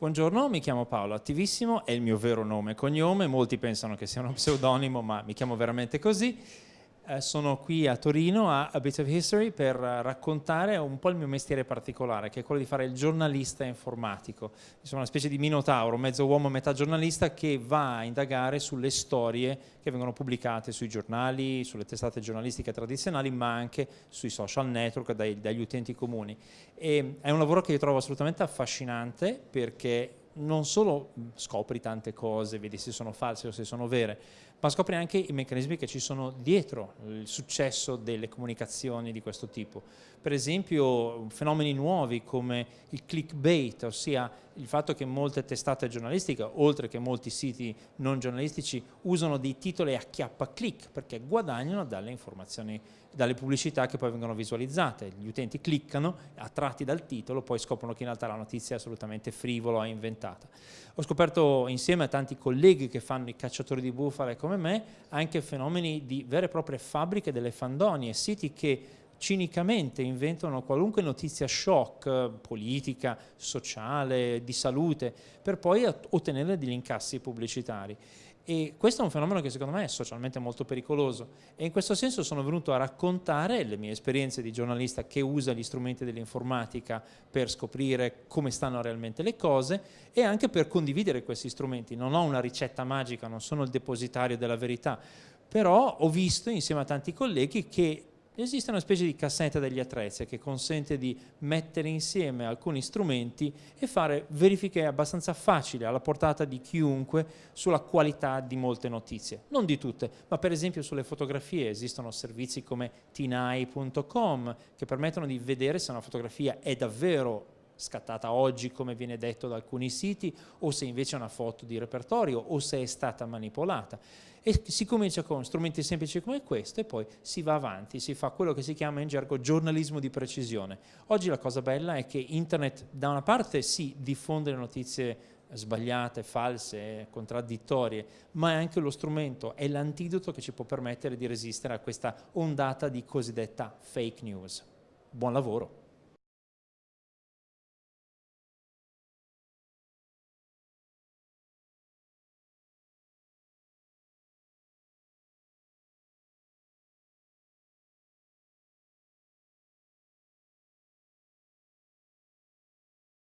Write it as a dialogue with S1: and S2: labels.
S1: Buongiorno, mi chiamo Paolo Attivissimo, è il mio vero nome e cognome, molti pensano che sia uno pseudonimo, ma mi chiamo veramente così. Eh, sono qui a Torino a A Bit of History per raccontare un po' il mio mestiere particolare, che è quello di fare il giornalista informatico. Sono una specie di minotauro, mezzo uomo, metà giornalista, che va a indagare sulle storie che vengono pubblicate sui giornali, sulle testate giornalistiche tradizionali, ma anche sui social network, dai, dagli utenti comuni. E è un lavoro che io trovo assolutamente affascinante perché non solo scopri tante cose, vedi se sono false o se sono vere, ma scopri anche i meccanismi che ci sono dietro il successo delle comunicazioni di questo tipo. Per esempio fenomeni nuovi come il clickbait, ossia il fatto che molte testate giornalistiche, oltre che molti siti non giornalistici, usano dei titoli a chiappa click perché guadagnano dalle informazioni, dalle pubblicità che poi vengono visualizzate. Gli utenti cliccano, attratti dal titolo, poi scoprono che in realtà la notizia è assolutamente frivola o inventata. Ho scoperto insieme a tanti colleghi che fanno i cacciatori di bufale come me anche fenomeni di vere e proprie fabbriche delle fandonie, siti che cinicamente inventano qualunque notizia shock, politica, sociale, di salute, per poi ottenere degli incassi pubblicitari. E questo è un fenomeno che secondo me è socialmente molto pericoloso e in questo senso sono venuto a raccontare le mie esperienze di giornalista che usa gli strumenti dell'informatica per scoprire come stanno realmente le cose e anche per condividere questi strumenti. Non ho una ricetta magica, non sono il depositario della verità, però ho visto insieme a tanti colleghi che esiste una specie di cassetta degli attrezzi che consente di mettere insieme alcuni strumenti e fare verifiche abbastanza facili alla portata di chiunque sulla qualità di molte notizie. Non di tutte, ma per esempio sulle fotografie esistono servizi come tinai.com che permettono di vedere se una fotografia è davvero scattata oggi come viene detto da alcuni siti o se invece è una foto di repertorio o se è stata manipolata e si comincia con strumenti semplici come questo e poi si va avanti, si fa quello che si chiama in gergo giornalismo di precisione. Oggi la cosa bella è che internet da una parte si diffonde le notizie sbagliate, false, contraddittorie, ma è anche lo strumento, è l'antidoto che ci può permettere di resistere a questa ondata di cosiddetta fake news. Buon lavoro!